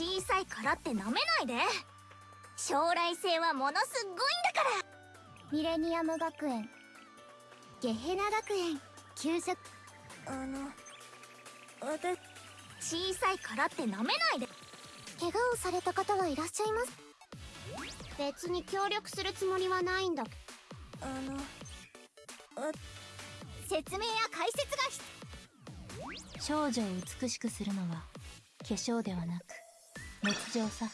小さいからってなめないで。将来性はものすごいんだから。ミレニアム学園。ゲヘナ学園。給食。あの私。小さいからってなめないで。怪我をされた方はいらっしゃいます。別に協力するつもりはないんだ。あの説明や解説が必少女を美しくするのは化粧ではなく熱情さ。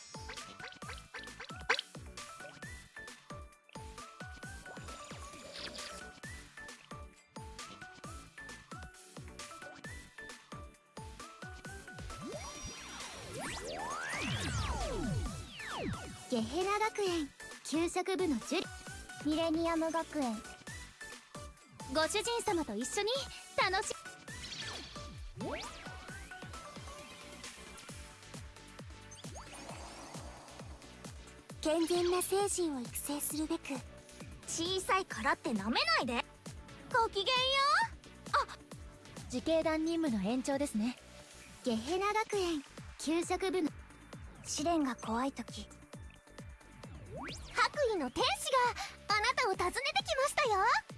ゲヘナ学園給食部のジュリミレニアム学園。ご主人様と一緒に楽し健全な精神を育成するべく小さいからってなめないで。ごきげんよう。あ自警団任務の延長ですね。ゲヘナ学園給食部の。試練が怖い時。白衣の天使があなたを訪ねてきましたよ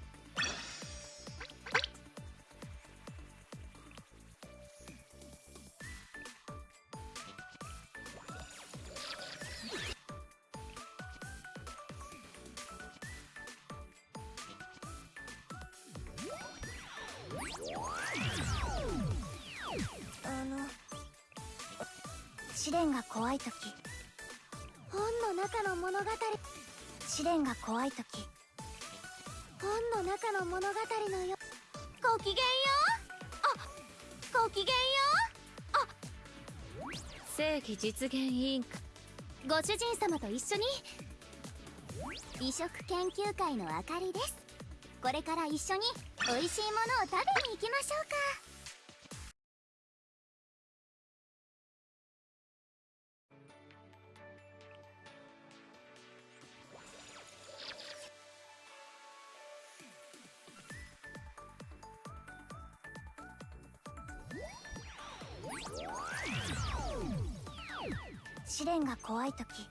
試練が怖い時。本の中の物語。試練が怖い時。本の中の物語のよごきげんよ。うあごきげんよ。うあ。正義実現委員会ご主人様と一緒に。美食研究会のあかりです。これから一緒に美味しいものを食べに行きましょうか試練が怖い時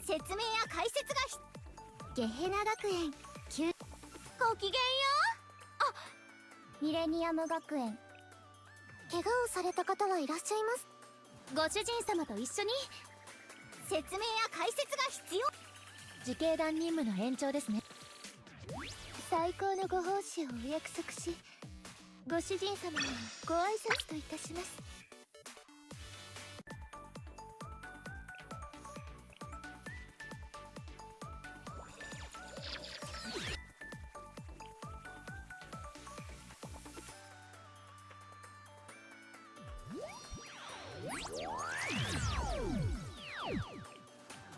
説明や解説がひゲヘナ学園急ごきげんよ。うあミレニアム学園怪我をされた方はいらっしゃいます。ご主人様と一緒に説明や解説が必要。自警団任務の延長ですね。最高のご奉仕をお約束しご主人様にご挨拶といたします。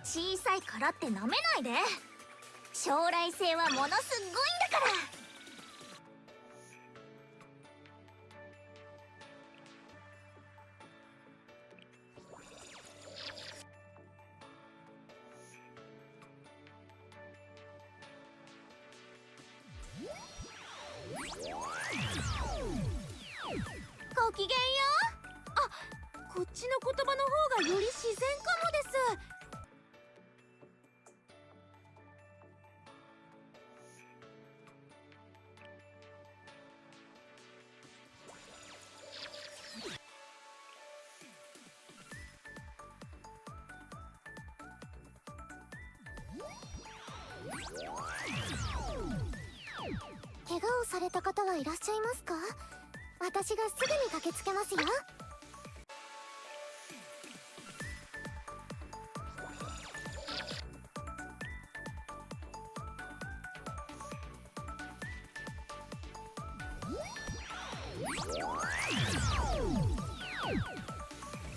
小さいからってなめないで。将来性はものすごいんだから。ごきげんよう。あこっちの言葉の方がより自然かもです。怪我をされた方はいらっしゃいますか？私がすぐに駆けつけますよ。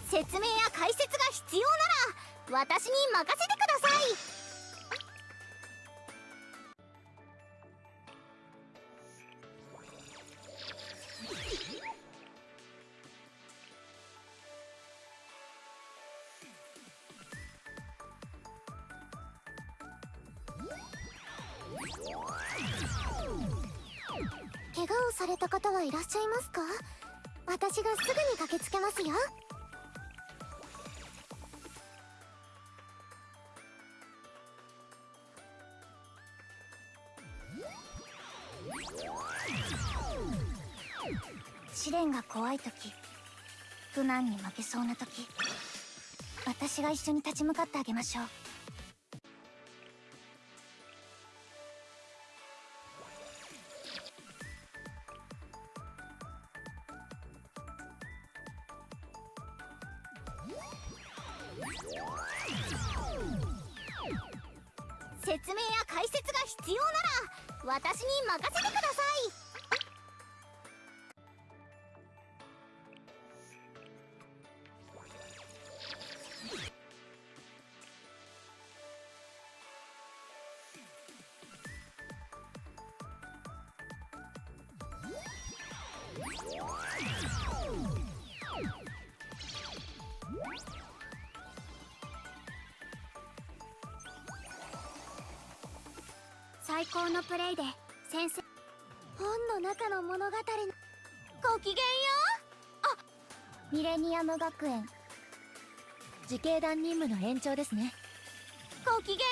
説明や解説が必要なら私に任せてください。怪我をされた方はいらっしゃいますか？私がすぐに駆けつけますよ。試練が怖い時苦難に負けそうな時私が一緒に立ち向かってあげましょう。説明や解説が必要なら私に任せてください。最高のプレイで先生本の中の物語のごきげんよミレニアム学園。自警団任務の延長ですね。うごきげんよ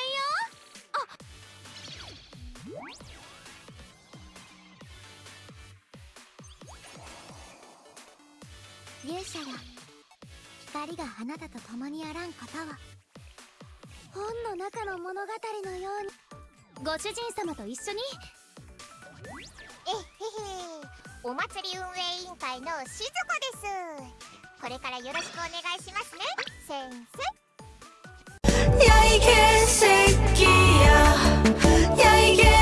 勇者よ光があなたと共にあらんことを。本の中の物語のようにご主人様と一緒に。えへへ。お祭り運営委員会のしずこです。これからよろしくお願いしますね。先生。やいけせきや。やいけ